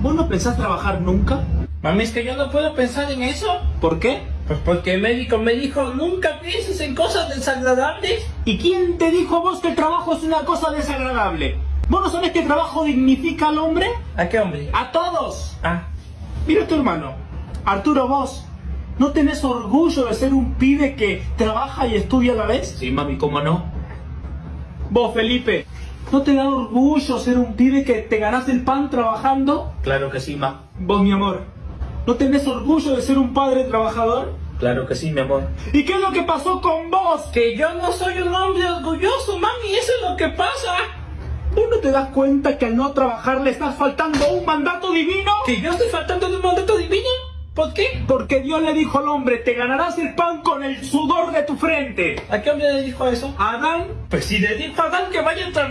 ¿Vos no pensás trabajar nunca? Mami, es que yo no puedo pensar en eso. ¿Por qué? Pues porque el médico me dijo, nunca pienses en cosas desagradables. ¿Y quién te dijo a vos que el trabajo es una cosa desagradable? ¿Vos no sabés que el trabajo dignifica al hombre? ¿A qué hombre? ¡A todos! Ah, Mira tu hermano, Arturo, vos, ¿no tenés orgullo de ser un pibe que trabaja y estudia a la vez? sí, mami, ¿cómo no? Vos, Felipe, ¿no te da orgullo ser un pibe que te ganás el pan trabajando? Claro que sí, ma. Vos, mi amor, ¿no tenés orgullo de ser un padre trabajador? Claro que sí, mi amor. ¿Y qué es lo que pasó con vos? Que yo no soy un hombre orgulloso, mami, eso es lo que pasa. ¿Vos no te das cuenta que al no trabajar le estás faltando a un mandato divino? ¿Que yo estoy faltando de un mandato divino? ¿Por qué? Porque Dios le dijo al hombre, te ganarás el pan con el sudor de tu frente. ¿A qué hombre le dijo eso? Adán Pues si le dijo a Adán que vaya a trabajar.